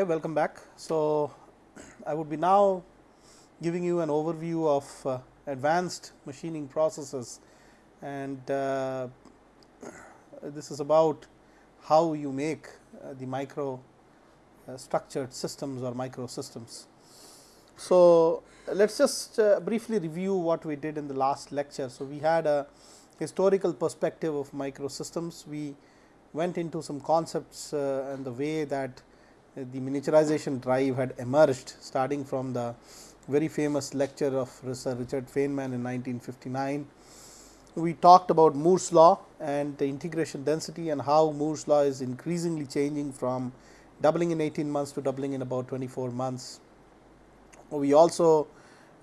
Okay, welcome back. So, I would be now giving you an overview of uh, advanced machining processes and uh, this is about how you make uh, the micro uh, structured systems or microsystems. So, let us just uh, briefly review what we did in the last lecture. So, we had a historical perspective of microsystems. We went into some concepts uh, and the way that the miniaturization drive had emerged starting from the very famous lecture of Sir Richard Feynman in 1959. We talked about Moore's law and the integration density and how Moore's law is increasingly changing from doubling in 18 months to doubling in about 24 months. We also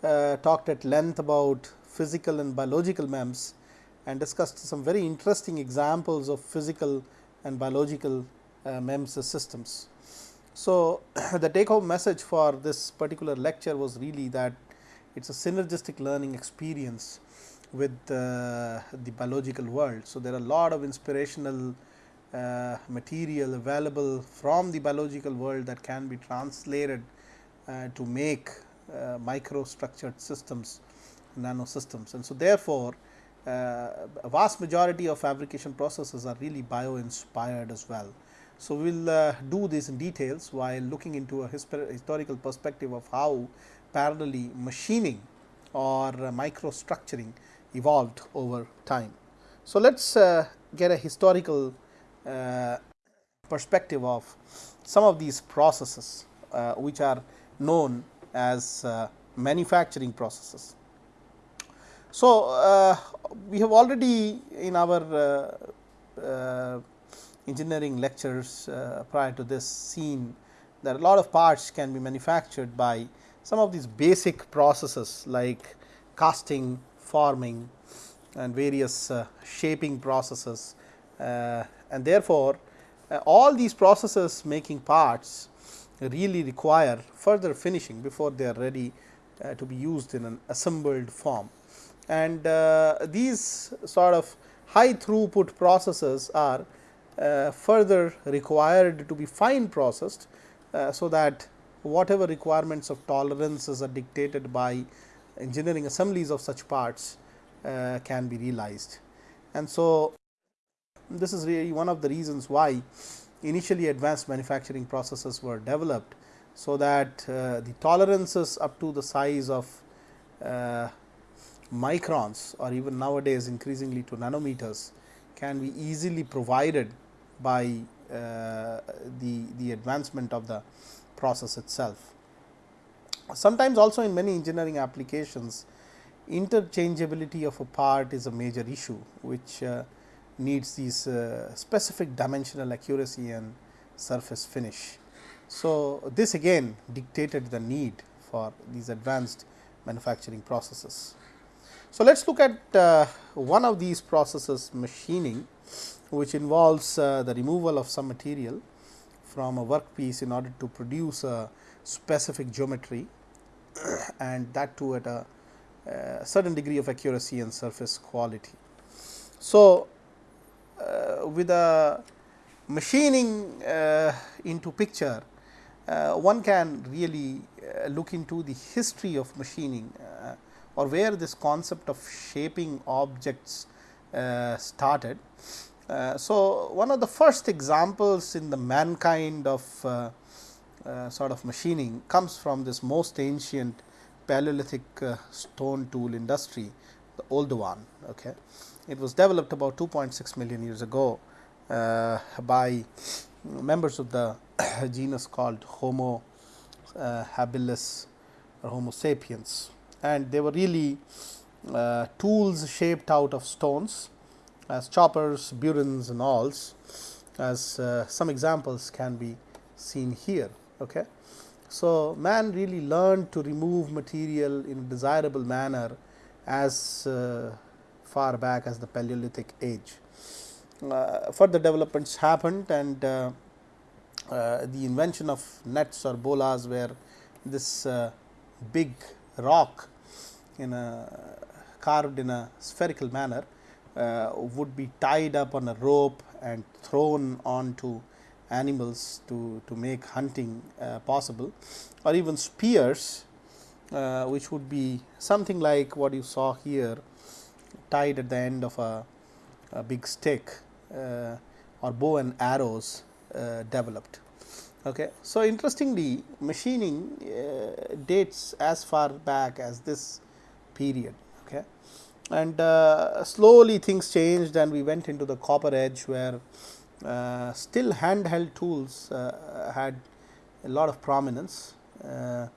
uh, talked at length about physical and biological MEMS and discussed some very interesting examples of physical and biological uh, MEMS systems. So, the take home message for this particular lecture was really that it is a synergistic learning experience with uh, the biological world. So, there are a lot of inspirational uh, material available from the biological world that can be translated uh, to make uh, microstructured systems, nano systems. And so, therefore, uh, a vast majority of fabrication processes are really bio inspired as well. So, we will uh, do this in details while looking into a historical perspective of how parallelly machining or uh, microstructuring evolved over time. So, let us uh, get a historical uh, perspective of some of these processes uh, which are known as uh, manufacturing processes. So, we have already in our engineering lectures uh, prior to this seen that a lot of parts can be manufactured by some of these basic processes like casting, forming and various uh, shaping processes uh, and therefore, uh, all these processes making parts really require further finishing before they are ready uh, to be used in an assembled form. And uh, these sort of high throughput processes are further required to be fine processed. Uh, so, that whatever requirements of tolerances are dictated by engineering assemblies of such parts uh, can be realized. And so, this is really one of the reasons why initially advanced manufacturing processes were developed. So, that uh, the tolerances up to the size of uh, microns or even nowadays increasingly to nanometers can be easily provided by uh, the, the advancement of the process itself. Sometimes also in many engineering applications interchangeability of a part is a major issue which uh, needs these uh, specific dimensional accuracy and surface finish. So, this again dictated the need for these advanced manufacturing processes. So, let us look at uh, one of these processes machining which involves uh, the removal of some material from a workpiece in order to produce a specific geometry and that too at a, a certain degree of accuracy and surface quality. So, uh, with a machining uh, into picture, uh, one can really uh, look into the history of machining uh, or where this concept of shaping objects uh, started uh, so, one of the first examples in the mankind of uh, uh, sort of machining comes from this most ancient paleolithic uh, stone tool industry, the Oldowan. Okay. It was developed about 2.6 million years ago uh, by members of the genus called Homo habilis or Homo sapiens and they were really tools shaped out of stones as choppers, burins and awls as uh, some examples can be seen here. Okay. So, man really learned to remove material in a desirable manner as uh, far back as the Paleolithic age. Uh, further developments happened and uh, uh, the invention of nets or bolas where this uh, big rock in a carved in a spherical manner uh, would be tied up on a rope and thrown onto animals to, to make hunting uh, possible or even spears uh, which would be something like what you saw here tied at the end of a, a big stick uh, or bow and arrows uh, developed. Okay. So, interestingly machining uh, dates as far back as this period. And uh, slowly things changed and we went into the copper age where uh, still handheld tools uh, had a lot of prominence uh,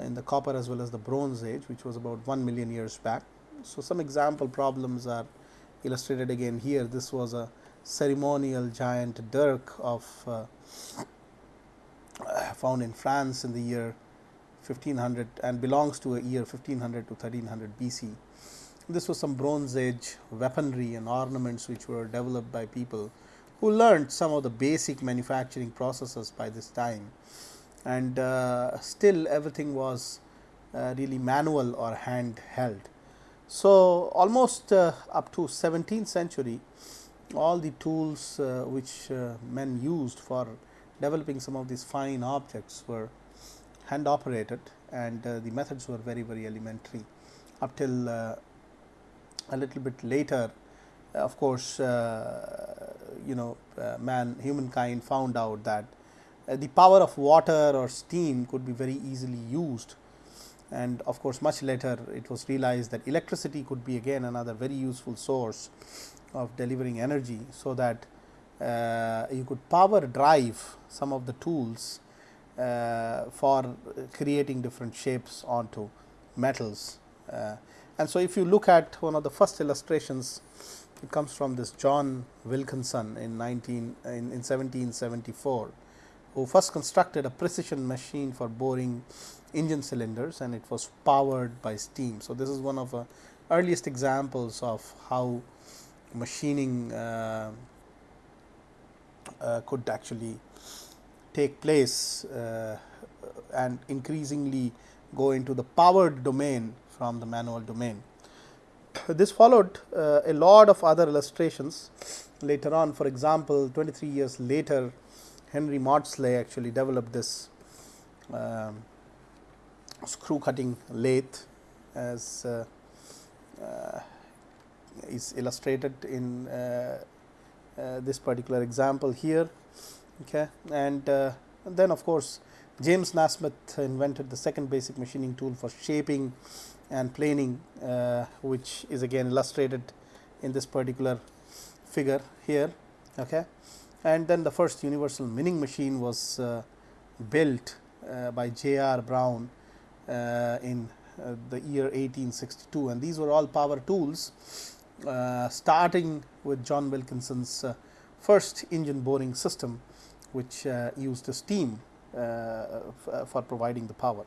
in the copper as well as the bronze age which was about 1 million years back. So, some example problems are illustrated again here this was a ceremonial giant dirk of uh, found in France in the year 1500 and belongs to a year 1500 to 1300 BC. This was some bronze age weaponry and ornaments which were developed by people who learned some of the basic manufacturing processes by this time and uh, still everything was uh, really manual or hand held. So, almost uh, up to 17th century all the tools uh, which uh, men used for developing some of these fine objects were hand operated and uh, the methods were very very elementary up till a little bit later of course uh, you know uh, man humankind found out that the power of water or steam could be very easily used and of course much later it was realized that electricity could be again another very useful source of delivering energy so that uh, you could power drive some of the tools uh, for creating different shapes onto metals. Uh, and so, if you look at one of the first illustrations, it comes from this John Wilkinson in 19 in, in 1774, who first constructed a precision machine for boring engine cylinders and it was powered by steam. So, this is one of the earliest examples of how machining uh, uh, could actually take place uh, and increasingly go into the powered domain from the manual domain. This followed uh, a lot of other illustrations later on for example, 23 years later Henry Maudslay actually developed this um, screw cutting lathe as uh, uh, is illustrated in uh, uh, this particular example here. Okay. And uh, then of course, James Nasmyth invented the second basic machining tool for shaping and planing, which is again illustrated in this particular figure here. Okay. And then the first universal milling machine was built by J. R. Brown in uh, the year 1862 and these were all power tools uh, starting with John Wilkinson's uh, first engine boring system, which uh, used steam for providing the power.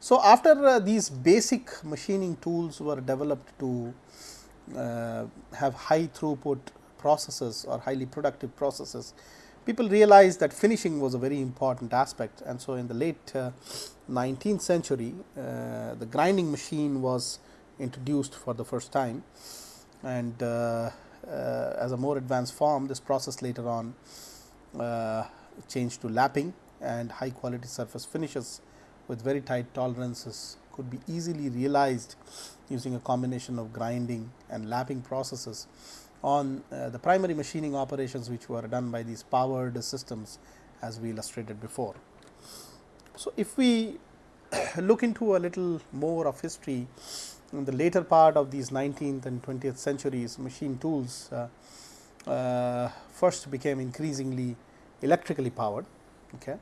So, after these basic machining tools were developed to have high throughput processes or highly productive processes, people realized that finishing was a very important aspect. And so in the late uh, 19th century uh, the grinding machine was introduced for the first time. And uh, uh, as a more advanced form this process later on uh, changed to lapping and high quality surface finishes with very tight tolerances could be easily realized using a combination of grinding and lapping processes on uh, the primary machining operations which were done by these powered systems as we illustrated before. So, if we look into a little more of history in the later part of these 19th and 20th centuries machine tools uh, uh, first became increasingly electrically powered okay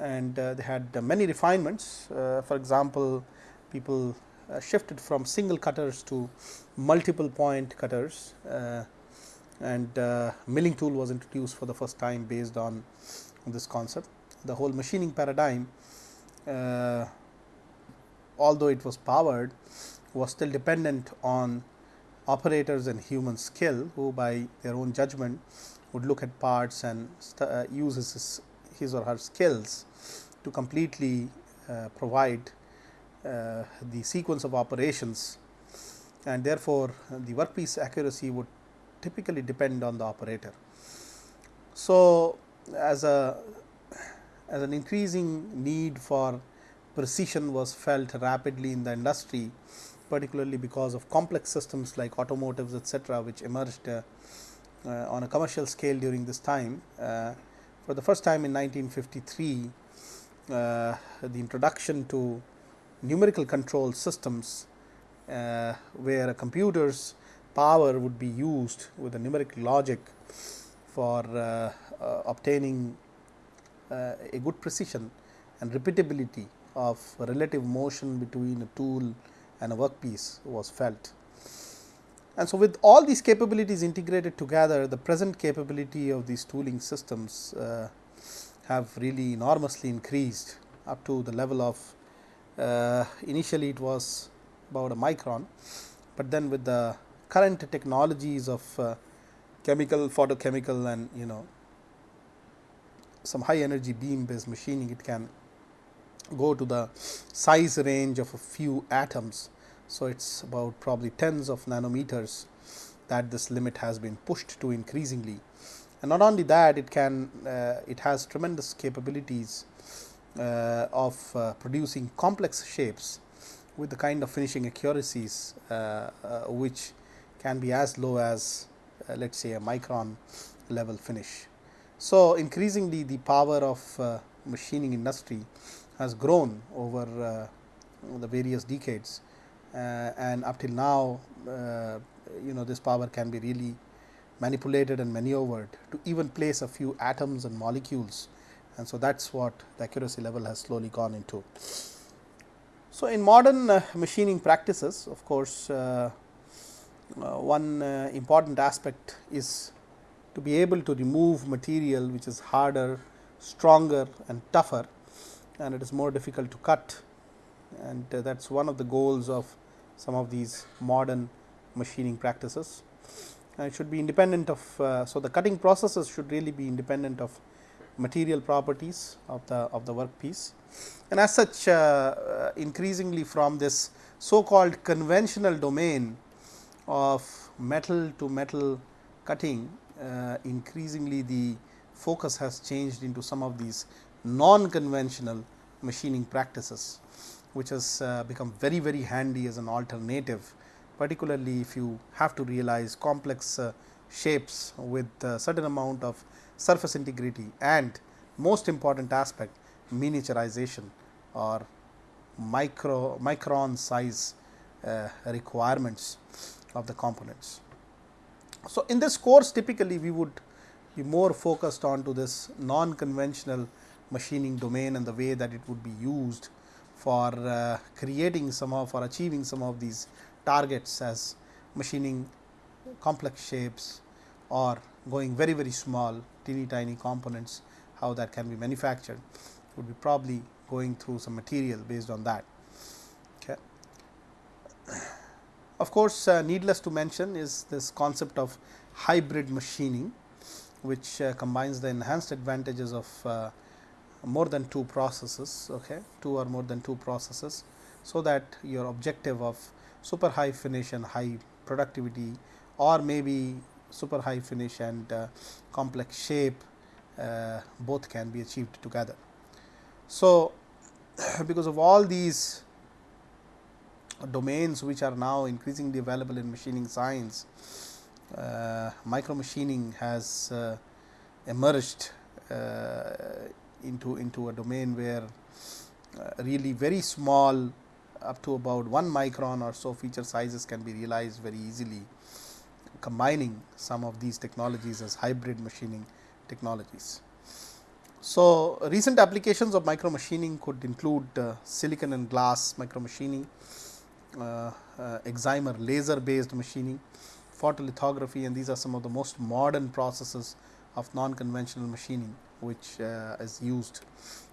and uh, they had many refinements. Uh, for example people uh, shifted from single cutters to multiple point cutters uh, and milling tool was introduced for the first time based on this concept. The whole machining paradigm although it was powered was still dependent on operators and human skill who by their own judgment would look at parts and uh, use his, his or her skills to completely uh, provide uh, the sequence of operations and therefore, the workpiece accuracy would typically depend on the operator. So, as a as an increasing need for precision was felt rapidly in the industry particularly because of complex systems like automotives etc., which emerged uh, uh, on a commercial scale during this time. Uh, for the first time in 1953, uh, the introduction to numerical control systems uh, where a computer's power would be used with a numerical logic for uh, obtaining a good precision and repeatability of relative motion between a tool and a workpiece was felt. And so, with all these capabilities integrated together the present capability of these tooling systems uh, have really enormously increased up to the level of uh, initially it was about a micron, but then with the current technologies of uh, chemical, photochemical and you know some high energy beam based machining it can go to the size range of a few atoms. So, it is about probably tens of nanometers that this limit has been pushed to increasingly. And not only that it can uh, it has tremendous capabilities uh, of uh, producing complex shapes with the kind of finishing accuracies uh, uh, which can be as low as uh, let us say a micron level finish. So, increasingly the power of machining industry has grown over the various decades and up till now uh, you know this power can be really manipulated and maneuvered to even place a few atoms and molecules and so that is what the accuracy level has slowly gone into. So, in modern uh, machining practices of course, uh, uh, one important aspect is to be able to remove material which is harder, stronger and tougher and it is more difficult to cut and uh, that is one of the goals of some of these modern machining practices. And it should be independent of, uh, so the cutting processes should really be independent of material properties of the of the workpiece. And as such uh, uh increasingly from this so called conventional domain of metal to metal cutting, uh, increasingly the focus has changed into some of these non-conventional machining practices, which has uh, become very very handy as an alternative, particularly if you have to realize complex uh, shapes with a certain amount of surface integrity and most important aspect miniaturization or micro micron size uh, requirements of the components. So, in this course typically we would be more focused on to this non conventional machining domain and the way that it would be used for uh, creating some of or achieving some of these targets as machining complex shapes or going very very small teeny tiny components how that can be manufactured would be probably going through some material based on that. Okay. Of course, uh, needless to mention is this concept of hybrid machining which uh, combines the enhanced advantages of uh, more than two processes okay two or more than two processes so that your objective of super high finish and high productivity or maybe super high finish and uh, complex shape uh, both can be achieved together. So, because of all these domains which are now increasingly available in machining science, uh, micro machining has uh, emerged uh, into into a domain where uh, really very small up to about 1 micron or so feature sizes can be realized very easily combining some of these technologies as hybrid machining technologies. So, recent applications of micro machining could include uh, silicon and glass micro machining, uh, uh, excimer laser based machining, photolithography and these are some of the most modern processes of non conventional machining which uh, is used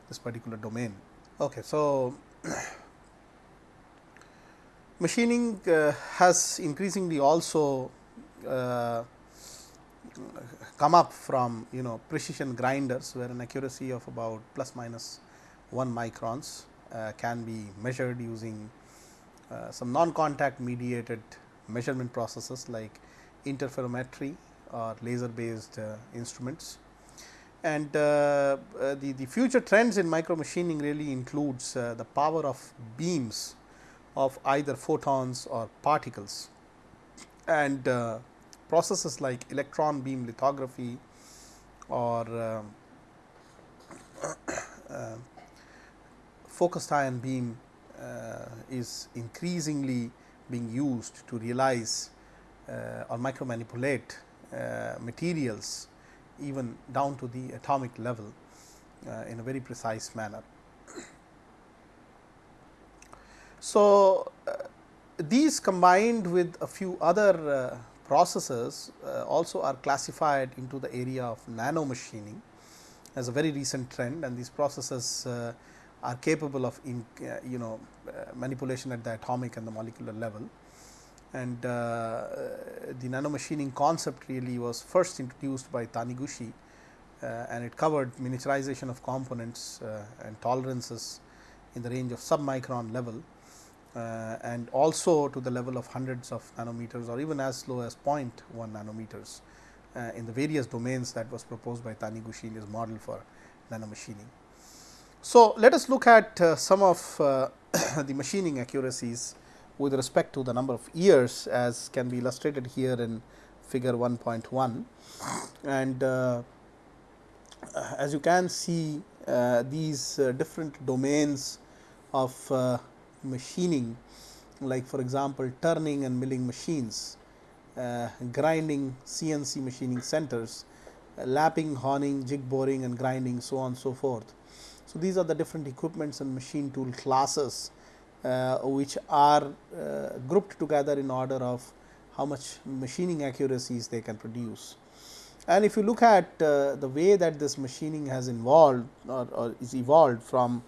this particular domain. Okay, so machining uh, has increasingly also uh, come up from you know precision grinders where an accuracy of about plus minus 1 microns uh, can be measured using uh, some non contact mediated measurement processes like interferometry or laser based uh, instruments And uh, uh, the, the future trends in micro machining really includes uh, the power of beams of either photons or particles. And processes like electron beam lithography or um, uh, focused ion beam uh, is increasingly being used to realize uh, or micro manipulate materials even down to the atomic level uh, in a very precise manner. So, uh, these combined with a few other uh, processes uh, also are classified into the area of nano machining as a very recent trend and these processes uh, are capable of in, you know manipulation at the atomic and the molecular level. And uh, the nano machining concept really was first introduced by Taniguchi and it covered miniaturization of components and tolerances in the range of submicron level uh, and also to the level of hundreds of nanometers or even as low as 0.1 nanometers uh, in the various domains that was proposed by Taniguchi in his model for nanomachining. So, let us look at uh, some of uh, the machining accuracies with respect to the number of years as can be illustrated here in figure 1.1 and uh, as you can see uh, these different domains of machining like for example, turning and milling machines, uh, grinding CNC machining centers, uh, lapping, honing, jig boring and grinding so on and so forth. So, these are the different equipments and machine tool classes uh, which are uh, grouped together in order of how much machining accuracies they can produce. And if you look at uh, the way that this machining has evolved or, or is evolved from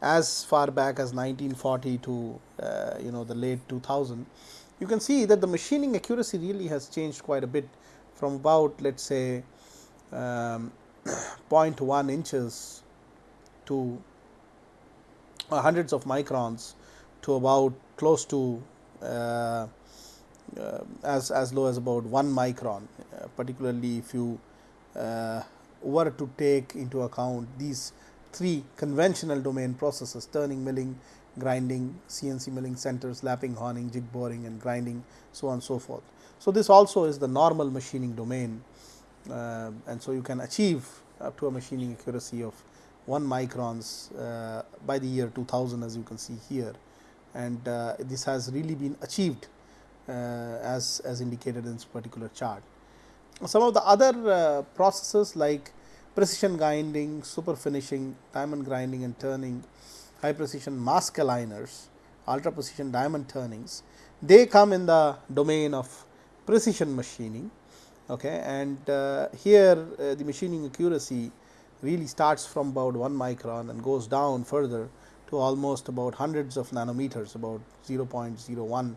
as far back as 1940 to uh, you know the late 2000, you can see that the machining accuracy really has changed quite a bit from about let us say um, 0.1 inches to uh, hundreds of microns to about close to uh, uh, as, as low as about 1 micron, uh, particularly if you uh, were to take into account these three conventional domain processes turning, milling, grinding, CNC milling centers, lapping, honing, jig boring and grinding so on and so forth. So, this also is the normal machining domain uh, and so you can achieve up to a machining accuracy of 1 microns uh, by the year 2000 as you can see here and uh, this has really been achieved uh, as, as indicated in this particular chart. Some of the other uh, processes like precision grinding, super finishing, diamond grinding and turning, high precision mask aligners, ultra precision diamond turnings, they come in the domain of precision machining. Okay, and uh, here uh, the machining accuracy really starts from about 1 micron and goes down further to almost about hundreds of nanometers about 0.01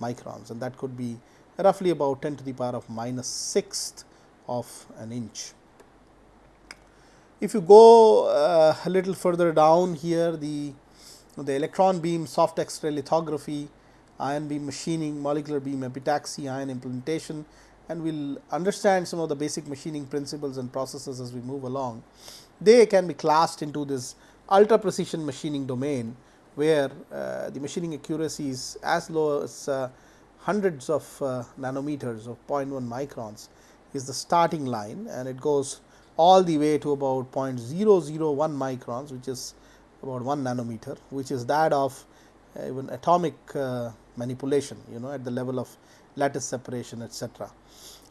microns and that could be roughly about 10 to the power of minus sixth of an inch. If you go uh, a little further down here the, the electron beam soft X-ray lithography, ion beam machining, molecular beam epitaxy, ion implantation and we will understand some of the basic machining principles and processes as we move along. They can be classed into this ultra precision machining domain, where uh, the machining accuracy is as low as uh, hundreds of uh, nanometers of 0.1 microns is the starting line and it goes all the way to about 0.001 microns which is about 1 nanometer which is that of uh, even atomic uh, manipulation you know at the level of lattice separation etc.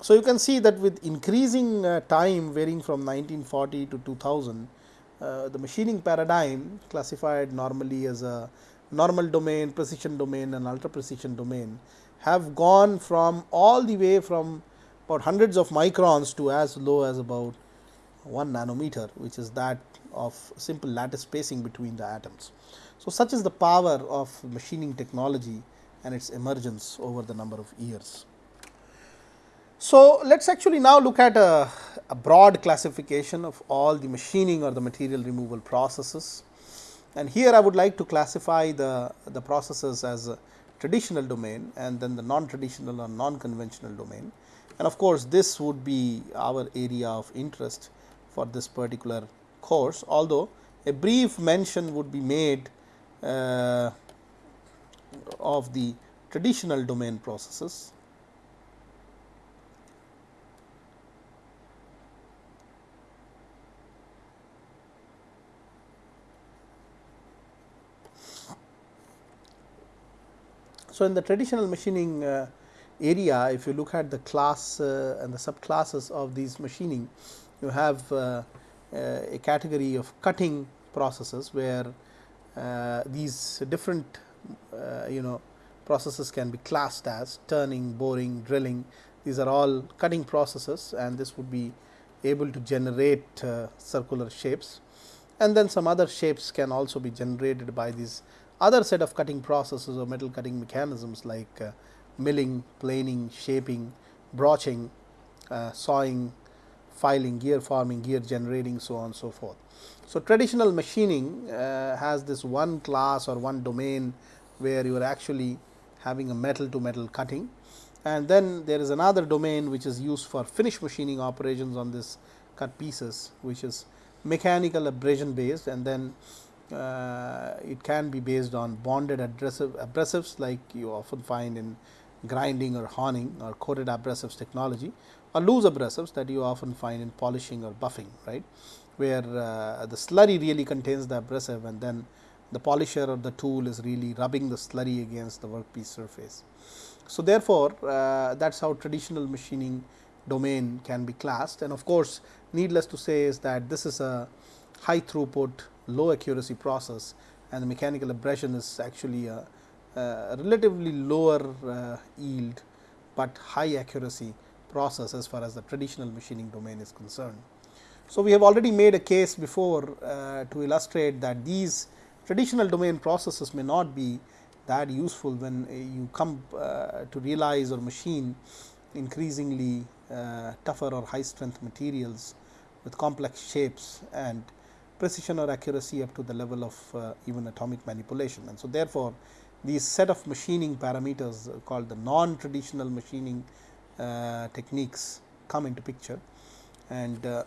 So, you can see that with increasing time varying from 1940 to 2000 uh, Uh, the machining paradigm classified normally as a normal domain, precision domain and ultra precision domain have gone from all the way from about hundreds of microns to as low as about 1 nanometer which is that of simple lattice spacing between the atoms. So, such is the power of machining technology and its emergence over the number of years. So, let us actually now look at a, a, broad classification of all the machining or the material removal processes. And here I would like to classify the, the processes as a traditional domain and then the non-traditional or non-conventional domain. And of course, this would be our area of interest for this particular course, although a brief mention would be made uh, of the traditional domain processes. So, in the traditional machining uh, area, if you look at the class uh, and the subclasses of these machining, you have uh, a category of cutting processes where uh, these different uh, you know processes can be classed as turning, boring, drilling. These are all cutting processes and this would be able to generate uh, circular shapes and then some other shapes can also be generated by these other set of cutting processes or metal cutting mechanisms like uh, milling, planing, shaping, broaching, uh, sawing, filing, gear forming, gear generating so on and so forth. So, traditional machining uh, has this one class or one domain where you are actually having a metal to metal cutting and then there is another domain which is used for finish machining operations on this cut pieces which is mechanical abrasion based and then uh, it can be based on bonded abrasive abrasives like you often find in grinding or honing or coated abrasives technology or loose abrasives that you often find in polishing or buffing right where uh, the slurry really contains the abrasive and then the polisher or the tool is really rubbing the slurry against the workpiece surface. So, therefore, uh, that is how traditional machining domain can be classed and of course, needless to say is that this is a high throughput low accuracy process and the mechanical abrasion is actually a, a relatively lower uh, yield, but high accuracy process as far as the traditional machining domain is concerned. So, we have already made a case before uh, to illustrate that these traditional domain processes may not be that useful when uh, you come uh, to realize or machine increasingly uh, tougher or high strength materials with complex shapes and precision or accuracy up to the level of uh, even atomic manipulation. And so, therefore, these set of machining parameters called the non traditional machining uh, techniques come into picture and uh,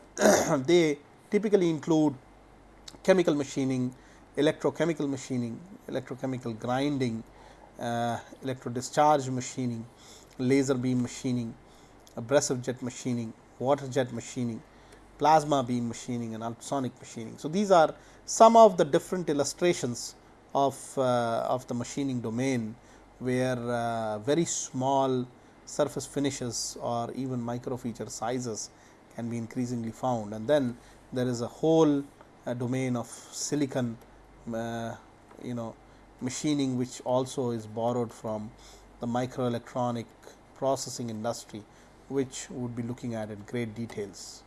they typically include chemical machining, electrochemical machining, electrochemical grinding, uh, electro discharge machining, laser beam machining, abrasive jet machining, water jet machining, plasma beam machining and ultrasonic machining. So, these are some of the different illustrations of, uh, of the machining domain where uh, very small surface finishes or even micro feature sizes can be increasingly found and then there is a whole uh, domain of silicon uh, you know machining which also is borrowed from the microelectronic processing industry which would be looking at in great details.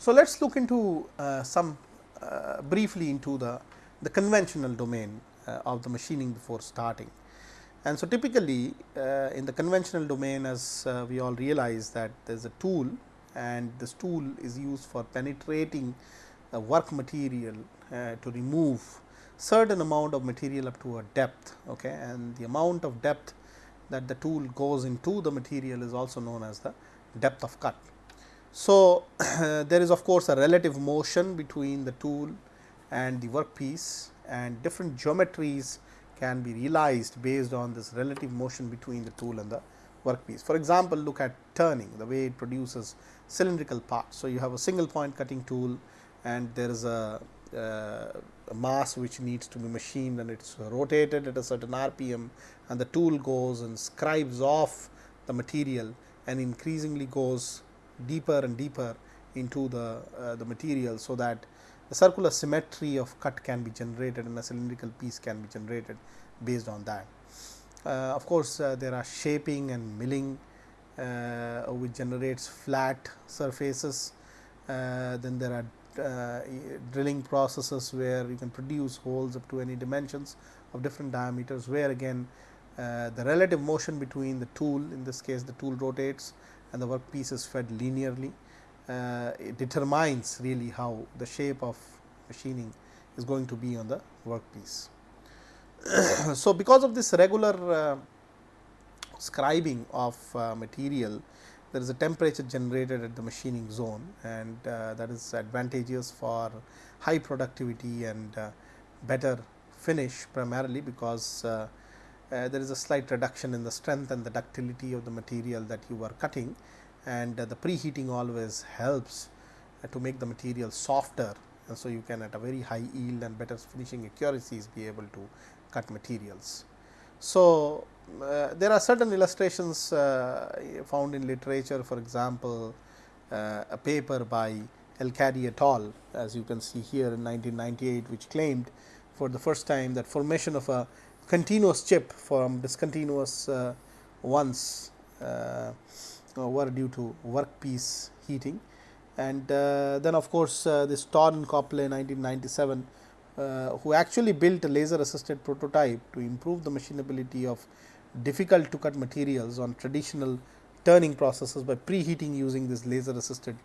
So, let us look into uh, some uh, briefly into the, the conventional domain uh, of the machining before starting. And so, typically uh, in the conventional domain as uh, we all realize that there is a tool and this tool is used for penetrating a work material uh, to remove certain amount of material up to a depth okay, and the amount of depth that the tool goes into the material is also known as the depth of cut. So, there is of course, a relative motion between the tool and the workpiece and different geometries can be realized based on this relative motion between the tool and the workpiece. For example, look at turning the way it produces cylindrical parts. So, you have a single point cutting tool and there is a, uh, a mass which needs to be machined and it is rotated at a certain RPM and the tool goes and scribes off the material and increasingly goes deeper and deeper into the, uh, the material. So, that the circular symmetry of cut can be generated and a cylindrical piece can be generated based on that. Uh, of course, uh, there are shaping and milling uh, which generates flat surfaces. Uh, then there are uh, drilling processes where you can produce holes up to any dimensions of different diameters where again the relative motion between the tool in this case the tool rotates and the workpiece is fed linearly. Uh, it determines really how the shape of machining is going to be on the workpiece. so, because of this regular uh, scribing of uh, material, there is a temperature generated at the machining zone and uh, that is advantageous for high productivity and uh, better finish primarily because uh, uh, there is a slight reduction in the strength and the ductility of the material that you are cutting and the preheating always helps to make the material softer and so you can at a very high yield and better finishing accuracies be able to cut materials. So, uh, there are certain illustrations uh, found in literature for example, uh, a paper by Elkady et al as you can see here in 1998 which claimed for the first time that formation of a continuous chip from discontinuous uh, ones uh, were due to workpiece heating. And uh, then of course, this Torn Copley 1997 uh, who actually built a laser assisted prototype to improve the machinability of difficult to cut materials on traditional turning processes by preheating using this laser assisted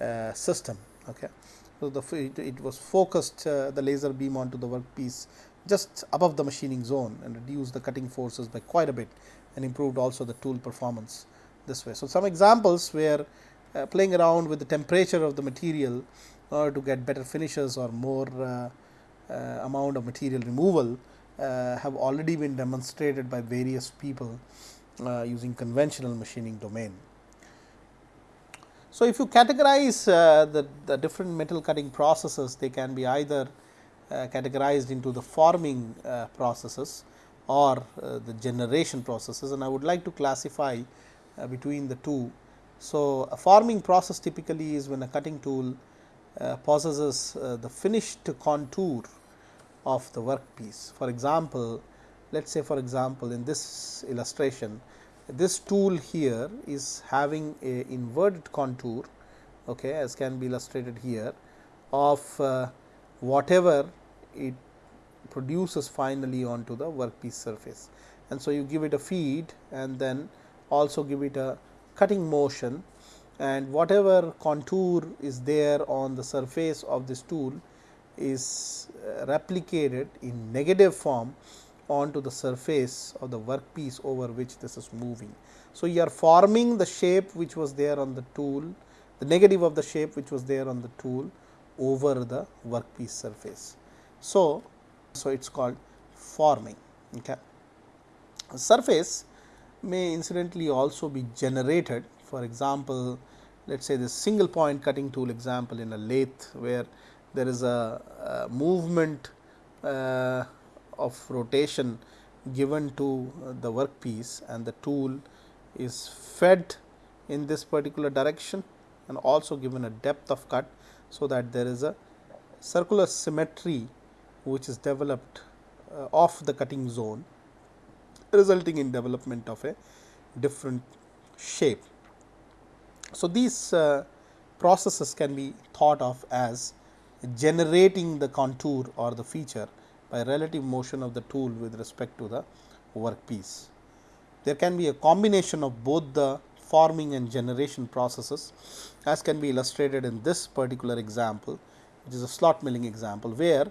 uh, system. Okay. So, the it, it was focused uh, the laser beam onto the workpiece just above the machining zone and reduce the cutting forces by quite a bit and improved also the tool performance this way. So, some examples where uh, playing around with the temperature of the material in order to get better finishes or more uh, uh, amount of material removal uh, have already been demonstrated by various people uh, using conventional machining domain. So, if you categorize the, the different metal cutting processes, they can be either categorized into the forming processes or the generation processes and I would like to classify between the two. So, a forming process typically is when a cutting tool uh, possesses uh, the finished contour of the workpiece. For example, let us say for example, in this illustration this tool here is having a inverted contour okay, as can be illustrated here of uh, whatever it produces finally onto the workpiece surface. And so, you give it a feed and then also give it a cutting motion and whatever contour is there on the surface of this tool is uh, replicated in negative form onto the surface of the workpiece over which this is moving. So, you are forming the shape which was there on the tool, the negative of the shape which was there on the tool over the workpiece surface. So, so it is called forming. Okay. Surface may incidentally also be generated for example, let us say this single point cutting tool example in a lathe where there is a, a movement uh, of rotation given to the workpiece and the tool is fed in this particular direction and also given a depth of cut. So, that there is a circular symmetry which is developed uh, of the cutting zone resulting in development of a different shape. So, these uh, processes can be thought of as generating the contour or the feature by relative motion of the tool with respect to the workpiece. There can be a combination of both the forming and generation processes as can be illustrated in this particular example which is a slot milling example where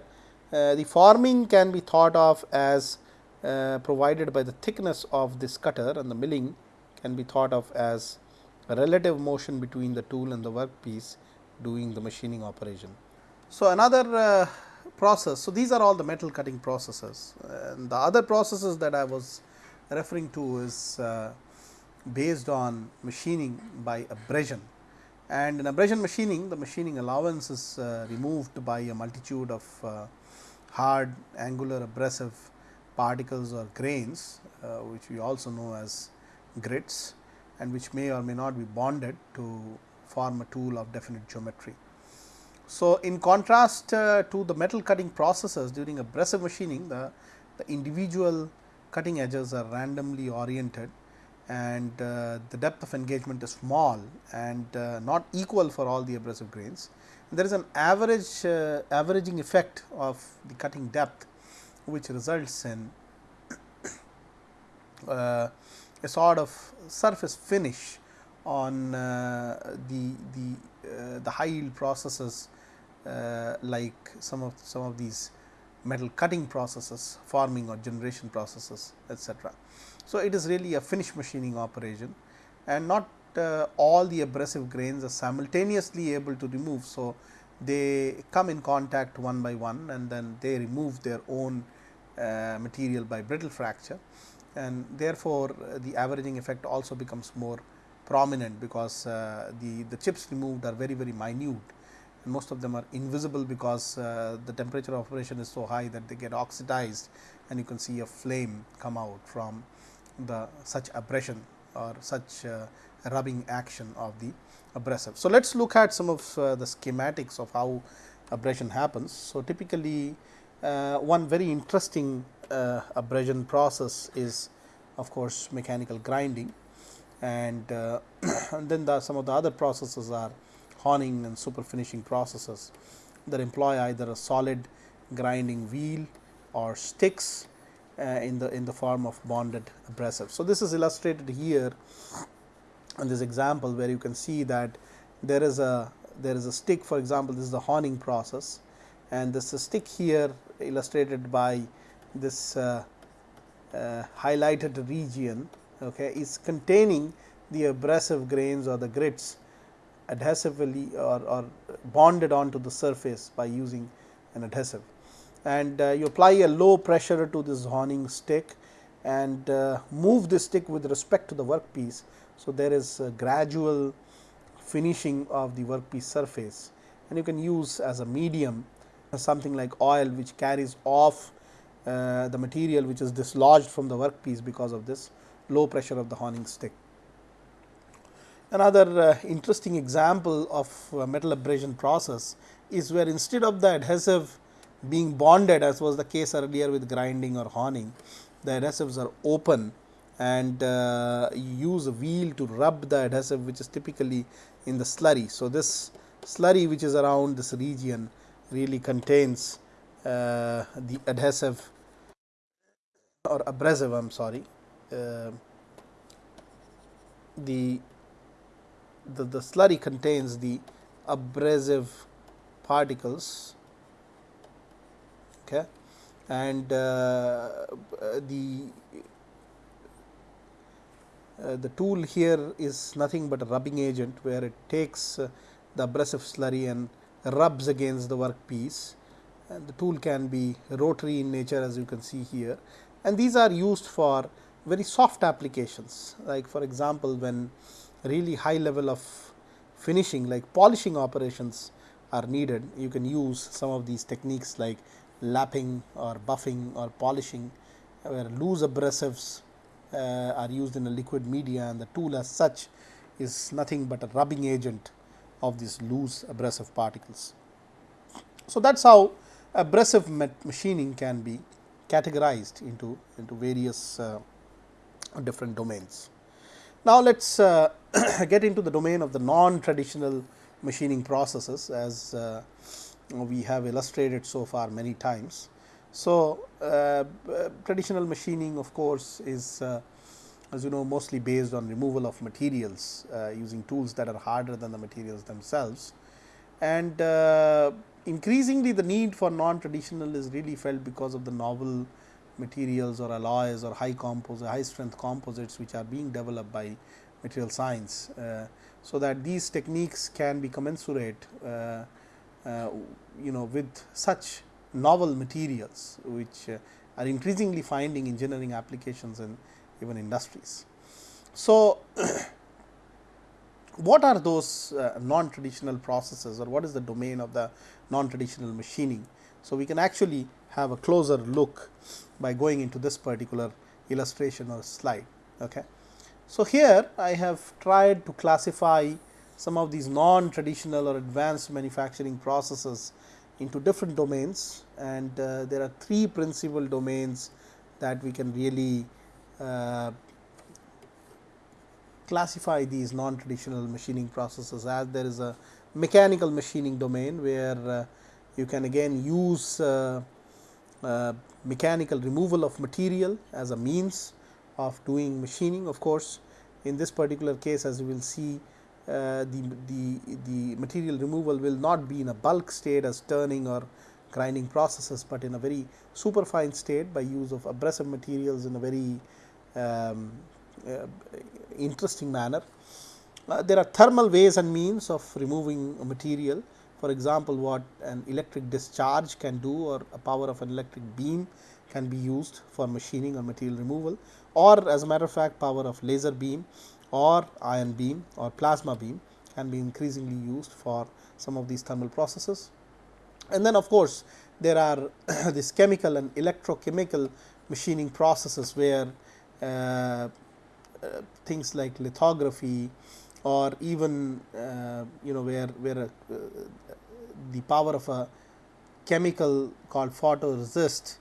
uh, the forming can be thought of as uh, provided by the thickness of this cutter and the milling can be thought of as a relative motion between the tool and the workpiece doing the machining operation. So, another uh, process. So, these are all the metal cutting processes and the other processes that I was referring to is uh, based on machining by abrasion and in abrasion machining the machining allowance is uh, removed by a multitude of uh, hard angular abrasive particles or grains uh, which we also know as grits and which may or may not be bonded to form a tool of definite geometry. So, in contrast uh, to the metal cutting processes during abrasive machining, the, the individual cutting edges are randomly oriented and uh, the depth of engagement is small and uh, not equal for all the abrasive grains. There is an average uh, averaging effect of the cutting depth which results in uh, a sort of surface finish on uh, the the the high yield processes uh, like some of some of these metal cutting processes, forming or generation processes etc. So, it is really a finish machining operation and not uh, all the abrasive grains are simultaneously able to remove. So, they come in contact one by one and then they remove their own uh, material by brittle fracture and therefore, uh, the averaging effect also becomes more prominent because uh, the, the chips removed are very very minute and most of them are invisible because uh, the temperature of operation is so high that they get oxidized and you can see a flame come out from the such abrasion or such uh, rubbing action of the abrasive. So, let us look at some of uh, the schematics of how abrasion happens. So, typically uh, one very interesting uh, abrasion process is of course, mechanical grinding and, uh, and then the, some of the other processes are honing and super finishing processes that employ either a solid grinding wheel or sticks in the in the form of bonded abrasive. So, this is illustrated here in this example where you can see that there is a there is a stick for example, this is the honing process and this stick here illustrated by this uh, uh, highlighted region okay, is containing the abrasive grains or the grits adhesively or, or bonded onto the surface by using an adhesive. And uh, you apply a low pressure to this honing stick and uh, move the stick with respect to the workpiece. So, there is gradual finishing of the workpiece surface and you can use as a medium something like oil which carries off uh, the material which is dislodged from the workpiece because of this low pressure of the honing stick. Another uh, interesting example of uh, metal abrasion process is where instead of the adhesive being bonded as was the case earlier with grinding or honing, the adhesives are open and uh, you use a wheel to rub the adhesive which is typically in the slurry. So, this slurry which is around this region really contains uh, the adhesive or abrasive I am sorry uh, the the, the slurry contains the abrasive particles and uh, the uh, the tool here is nothing but a rubbing agent where it takes uh, the abrasive slurry and rubs against the workpiece. And the tool can be rotary in nature as you can see here. And these are used for very soft applications. Like for example when really high level of finishing like polishing operations are needed you can use some of these techniques like lapping or buffing or polishing where loose abrasives uh, are used in a liquid media and the tool as such is nothing but a rubbing agent of these loose abrasive particles. So, that is how abrasive machining can be categorized into, into various uh, different domains. Now, let us uh, get into the domain of the non-traditional machining processes as uh, we have illustrated so far many times. So, uh, traditional machining of course, is uh, as you know mostly based on removal of materials uh, using tools that are harder than the materials themselves. And uh, increasingly the need for non-traditional is really felt because of the novel materials or alloys or high composite high strength composites which are being developed by material science. Uh, so, that these techniques can be commensurate uh, uh, you know with such novel materials which uh, are increasingly finding engineering applications in even industries. So, what are those uh, non-traditional processes or what is the domain of the non-traditional machining? So, we can actually have a closer look by going into this particular illustration or slide. Okay. So, here I have tried to classify some of these non-traditional or advanced manufacturing processes into different domains and uh, there are three principal domains that we can really uh, classify these non-traditional machining processes as there is a mechanical machining domain where uh, you can again use uh, uh, mechanical removal of material as a means of doing machining. Of course, in this particular case as you will see the, the, the material removal will not be in a bulk state as turning or grinding processes, but in a very superfine state by use of abrasive materials in a very um, uh, interesting manner. Uh, there are thermal ways and means of removing material. For example, what an electric discharge can do or a power of an electric beam can be used for machining or material removal or as a matter of fact power of laser beam or ion beam or plasma beam can be increasingly used for some of these thermal processes. And then of course, there are this chemical and electrochemical machining processes where uh, uh, things like lithography or even uh, you know where where uh, the power of a chemical called photoresist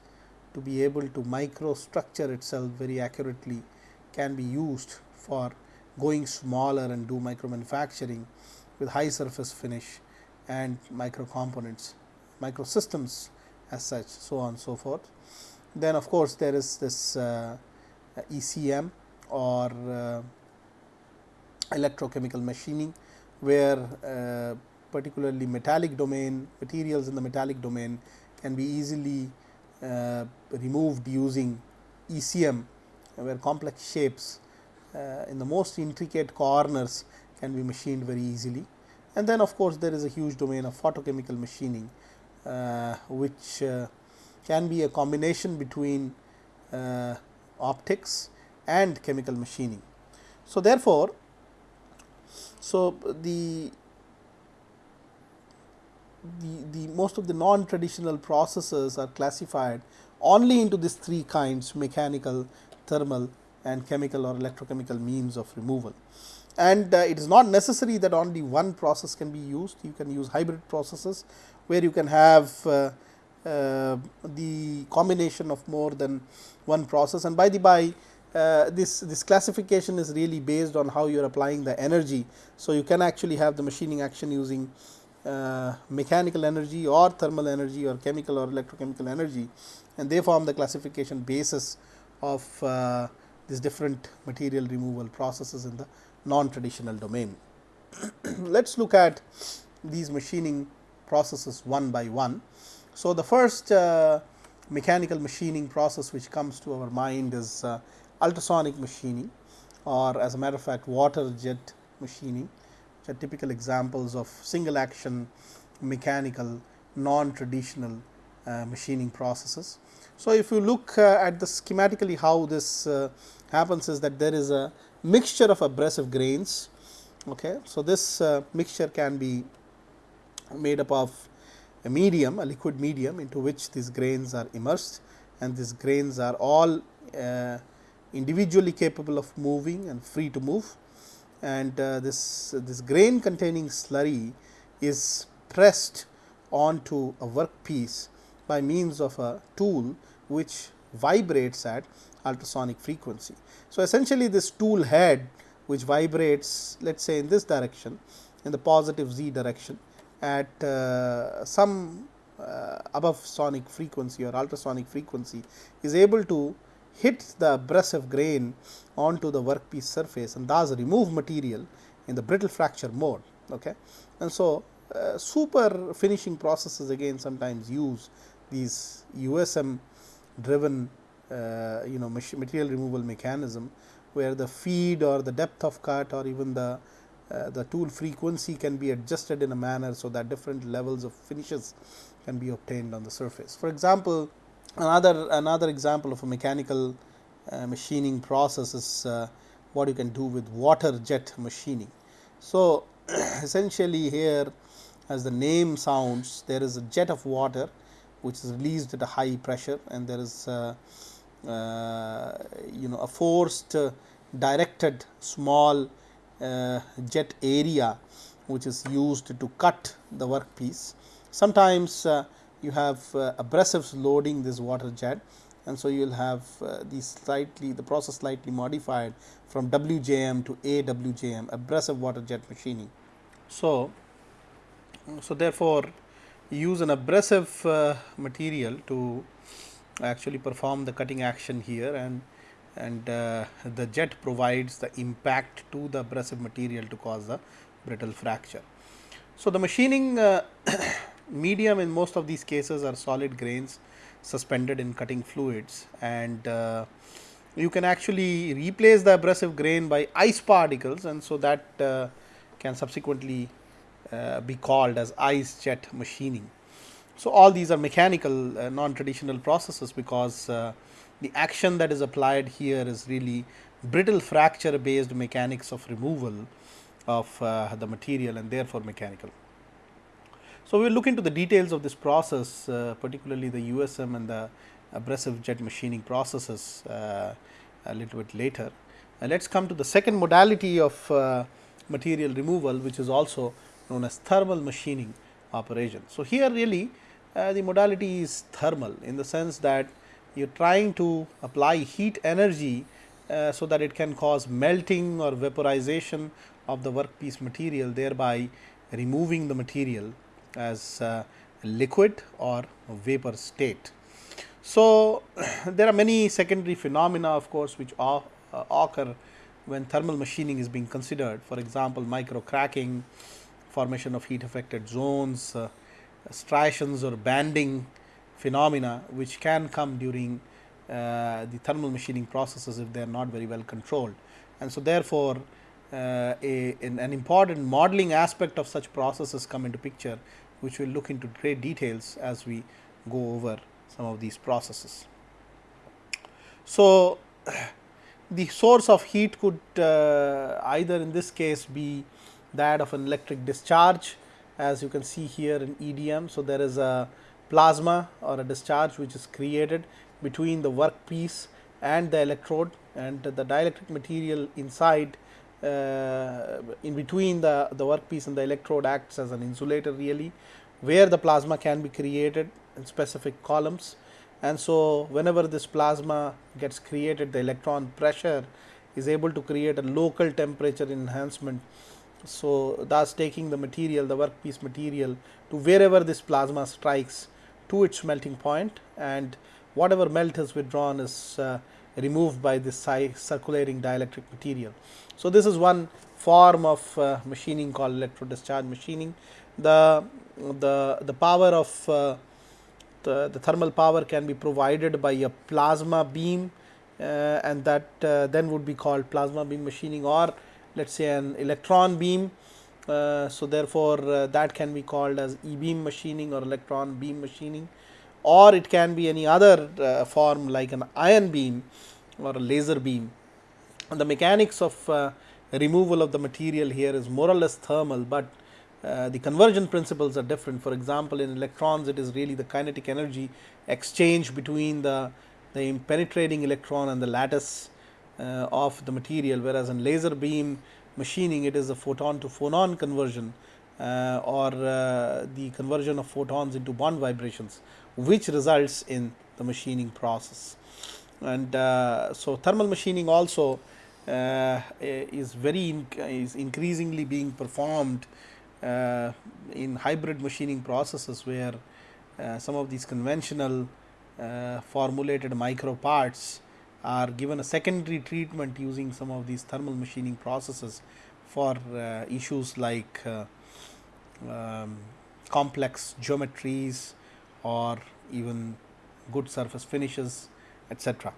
to be able to microstructure itself very accurately can be used for going smaller and do micro manufacturing with high surface finish and micro components, micro systems as such so on and so forth. Then of course, there is this uh, ECM or uh, electrochemical machining where uh, particularly metallic domain materials in the metallic domain can be easily uh, removed using ECM where complex shapes in the most intricate corners can be machined very easily. And then of course, there is a huge domain of photochemical machining uh, which uh, can be a combination between uh, optics and chemical machining. So, therefore, so the the, the most of the non-traditional processes are classified only into these three kinds mechanical, thermal and chemical or electrochemical means of removal. And uh, it is not necessary that only one process can be used, you can use hybrid processes where you can have uh, uh, the combination of more than one process and by the by uh, this this classification is really based on how you are applying the energy. So, you can actually have the machining action using uh, mechanical energy or thermal energy or chemical or electrochemical energy and they form the classification basis of uh, these different material removal processes in the non-traditional domain. Let us look at these machining processes one by one. So, the first uh, mechanical machining process which comes to our mind is uh, ultrasonic machining or as a matter of fact water jet machining which are typical examples of single action mechanical non-traditional uh, machining processes. So, if you look uh, at the schematically how this uh, happens is that there is a mixture of abrasive grains. Okay. So, this uh, mixture can be made up of a medium a liquid medium into which these grains are immersed and these grains are all uh, individually capable of moving and free to move and uh, this this grain containing slurry is pressed onto a workpiece by means of a tool which vibrates at ultrasonic frequency. So, essentially this tool head which vibrates let us say in this direction in the positive z direction at uh, some uh, above sonic frequency or ultrasonic frequency is able to hit the abrasive grain onto the workpiece surface and thus remove material in the brittle fracture mode. Okay. And so, uh, super finishing processes again sometimes use these USM driven uh, you know material removal mechanism where the feed or the depth of cut or even the uh, the tool frequency can be adjusted in a manner so that different levels of finishes can be obtained on the surface. For example, another another example of a mechanical uh, machining process is uh, what you can do with water jet machining. So, essentially here as the name sounds there is a jet of water which is released at a high pressure and there is uh, uh you know a forced uh, directed small uh, jet area which is used to cut the workpiece. Sometimes you have abrasives loading this water jet and so you will have uh, the slightly the process slightly modified from WJM to AWJM abrasive water jet machining. So, so therefore, use an abrasive uh, material to actually perform the cutting action here and and uh, the jet provides the impact to the abrasive material to cause the brittle fracture. So, the machining uh, medium in most of these cases are solid grains suspended in cutting fluids and uh, you can actually replace the abrasive grain by ice particles and so that uh, can subsequently uh, be called as ice jet machining. So, all these are mechanical uh, non-traditional processes because uh, the action that is applied here is really brittle fracture based mechanics of removal of uh, the material and therefore mechanical. So, we will look into the details of this process uh, particularly the USM and the abrasive jet machining processes uh, a little bit later. And let us come to the second modality of material removal which is also known as thermal machining operation. So, here really uh, the modality is thermal in the sense that you are trying to apply heat energy uh, so that it can cause melting or vaporization of the workpiece material thereby removing the material as uh, liquid or vapor state. So, there are many secondary phenomena of course, which uh, occur when thermal machining is being considered for example, micro cracking, formation of heat affected zones, uh, striations or banding phenomena which can come during uh, the thermal machining processes if they are not very well controlled. And so, therefore, uh, a, an, an, important modeling aspect of such processes come into picture which we will look into great details as we go over some of these processes. So, the source of heat could uh, either in this case be that of an electric discharge as you can see here in EDM. So, there is a plasma or a discharge which is created between the workpiece and the electrode and the dielectric material inside uh, in between the, the workpiece and the electrode acts as an insulator really where the plasma can be created in specific columns and so whenever this plasma gets created the electron pressure is able to create a local temperature enhancement so, thus taking the material the workpiece material to wherever this plasma strikes to its melting point and whatever melt is withdrawn is uh, removed by this circulating dielectric material. So, this is one form of uh, machining called electro discharge machining. The, the, the power of uh, the, the, thermal power can be provided by a plasma beam uh, and that uh, then would be called plasma beam machining or let us say an electron beam. Uh, so, therefore, uh, that can be called as e beam machining or electron beam machining or it can be any other uh, form like an ion beam or a laser beam. And the mechanics of uh, removal of the material here is more or less thermal, but uh, the conversion principles are different. For example, in electrons it is really the kinetic energy exchange between the, the penetrating electron and the lattice of the material whereas in laser beam machining it is a photon to phonon conversion uh, or uh, the conversion of photons into bond vibrations which results in the machining process. And uh, so, thermal machining also uh, is very is increasingly being performed uh, in hybrid machining processes where some of these conventional formulated micro parts are given a secondary treatment using some of these thermal machining processes for uh, issues like uh, um, complex geometries or even good surface finishes etc.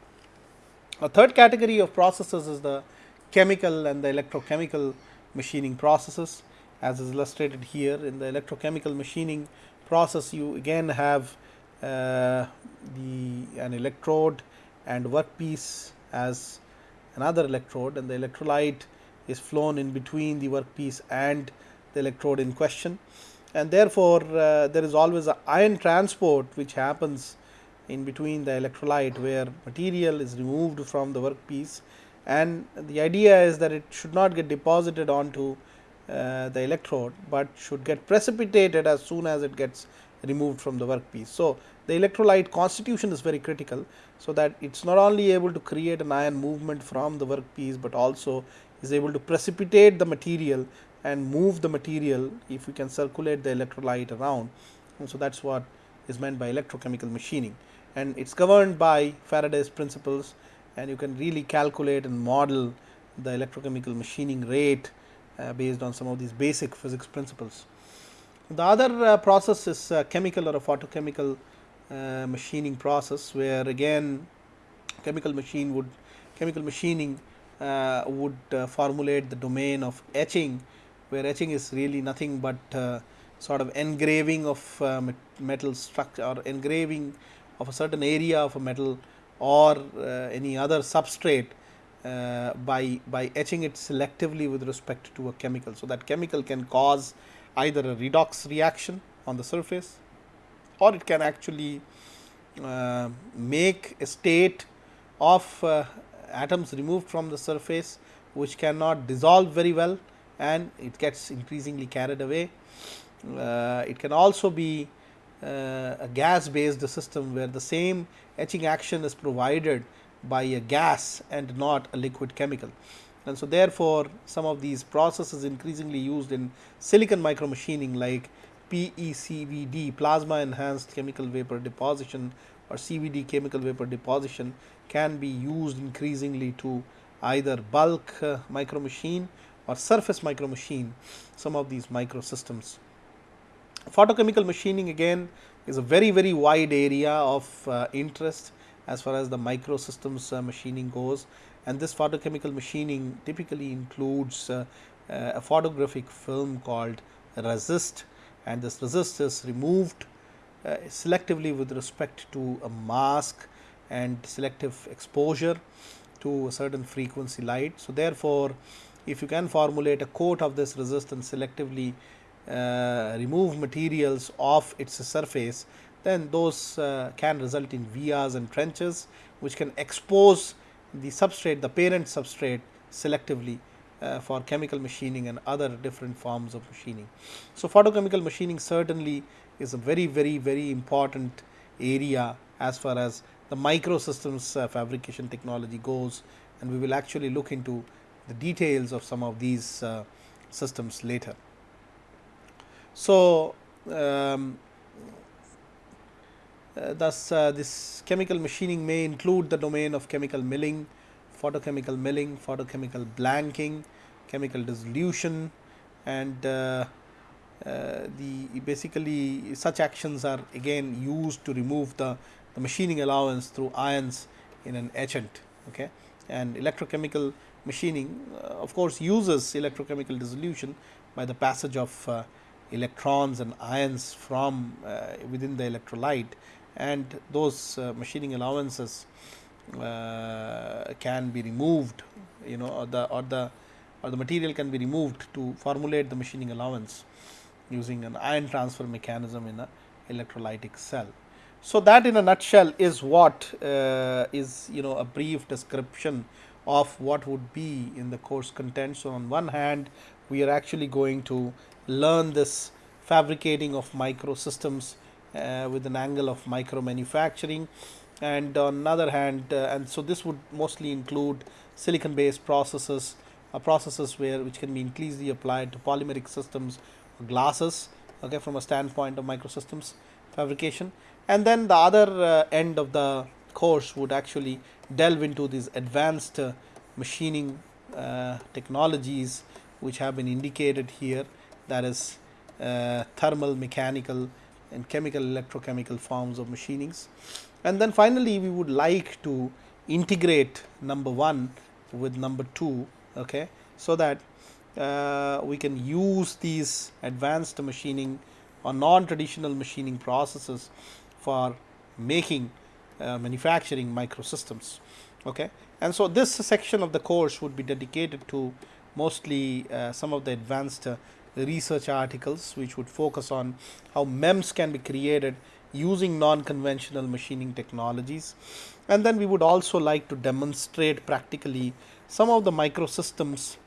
A third category of processes is the chemical and the electrochemical machining processes as is illustrated here in the electrochemical machining process you again have uh, the an electrode and workpiece as another electrode and the electrolyte is flown in between the workpiece and the electrode in question and therefore, uh, there is always a ion transport which happens in between the electrolyte where material is removed from the workpiece and the idea is that it should not get deposited onto uh, the electrode, but should get precipitated as soon as it gets removed from the workpiece. So, the electrolyte constitution is very critical. So, that it is not only able to create an ion movement from the workpiece, but also is able to precipitate the material and move the material if we can circulate the electrolyte around. And so, that is what is meant by electrochemical machining and it is governed by Faraday's principles and you can really calculate and model the electrochemical machining rate uh, based on some of these basic physics principles. The other uh, process is uh, chemical or a photochemical uh, machining process where again chemical machine would chemical machining uh, would uh, formulate the domain of etching where etching is really nothing but uh, sort of engraving of metal structure or engraving of a certain area of a metal or any other substrate uh, by by etching it selectively with respect to a chemical. So, that chemical can cause either a redox reaction on the surface or it can actually uh, make a state of uh, atoms removed from the surface which cannot dissolve very well and it gets increasingly carried away. Uh, it can also be uh, a gas based system where the same etching action is provided by a gas and not a liquid chemical. And so, therefore, some of these processes increasingly used in silicon micromachining like PECVD plasma enhanced chemical vapor deposition or CVD chemical vapor deposition can be used increasingly to either bulk uh, micromachine or surface micro machine some of these microsystems. Photochemical machining again is a very very wide area of uh, interest as far as the microsystems uh, machining goes and this photochemical machining typically includes uh, uh, a photographic film called resist and this resist is removed uh, selectively with respect to a mask and selective exposure to a certain frequency light. So, therefore, if you can formulate a coat of this resistance selectively uh, remove materials off its surface, then those uh, can result in vias and trenches which can expose the substrate, the parent substrate selectively uh, for chemical machining and other different forms of machining. So, photochemical machining certainly is a very very very important area as far as the microsystems uh, fabrication technology goes and we will actually look into the details of some of these uh, systems later. So, um, uh, thus uh, this chemical machining may include the domain of chemical milling, photochemical milling, photochemical blanking, chemical dissolution and uh, uh, the basically such actions are again used to remove the, the machining allowance through ions in an etchant okay? And electrochemical machining uh, of course uses electrochemical dissolution by the passage of uh, electrons and ions from uh, within the electrolyte. And those uh, machining allowances can be removed you know or the or the or the material can be removed to formulate the machining allowance using an ion transfer mechanism in a electrolytic cell. So, that in a nutshell is what uh, is you know a brief description of what would be in the course content. So, on one hand we are actually going to learn this fabricating of microsystems uh, with an angle of micro manufacturing and on another hand uh, and so this would mostly include silicon based processes uh, processes where which can be increasingly applied to polymeric systems glasses okay, from a standpoint of microsystems fabrication. And then the other uh, end of the course would actually delve into these advanced uh, machining uh, technologies which have been indicated here that is uh, thermal, mechanical and chemical electrochemical forms of machinings. And then finally, we would like to integrate number 1 with number 2 okay, so that uh, we can use these advanced machining or non-traditional machining processes for making uh, manufacturing microsystems. Okay. And so, this section of the course would be dedicated to mostly uh, some of the advanced uh, research articles which would focus on how MEMS can be created using non-conventional machining technologies. And then we would also like to demonstrate practically some of the microsystems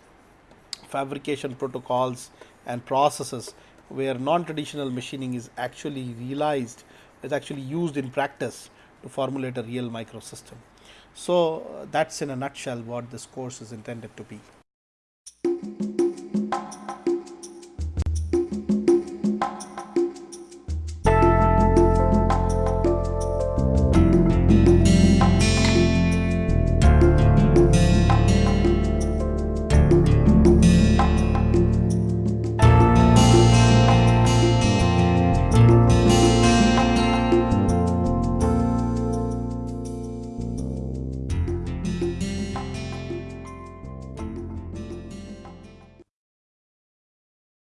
fabrication protocols and processes where non-traditional machining is actually realized is actually used in practice to formulate a real microsystem. So, that is in a nutshell what this course is intended to be.